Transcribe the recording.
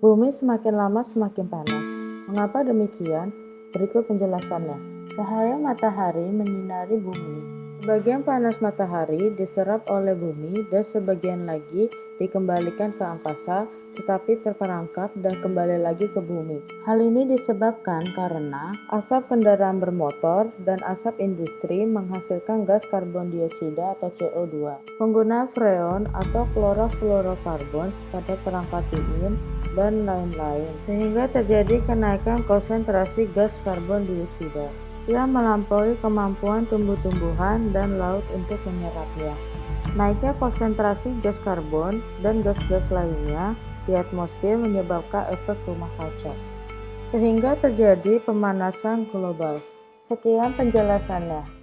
Bumi semakin lama semakin panas. Mengapa demikian? Berikut penjelasannya. Cahaya matahari menyinari bumi. Sebagian panas matahari diserap oleh bumi dan sebagian lagi dikembalikan ke angkasa tetapi terperangkap dan kembali lagi ke bumi. Hal ini disebabkan karena asap kendaraan bermotor dan asap industri menghasilkan gas karbon dioksida atau CO2. Penggunaan freon atau klorofluorokarbon pada perangkat dingin dan lain-lain sehingga terjadi kenaikan konsentrasi gas karbon dioksida yang melampaui kemampuan tumbuh-tumbuhan dan laut untuk menyerapnya. Naiknya konsentrasi gas karbon dan gas-gas lainnya di atmosfer menyebabkan efek rumah kaca, sehingga terjadi pemanasan global. Sekian penjelasannya.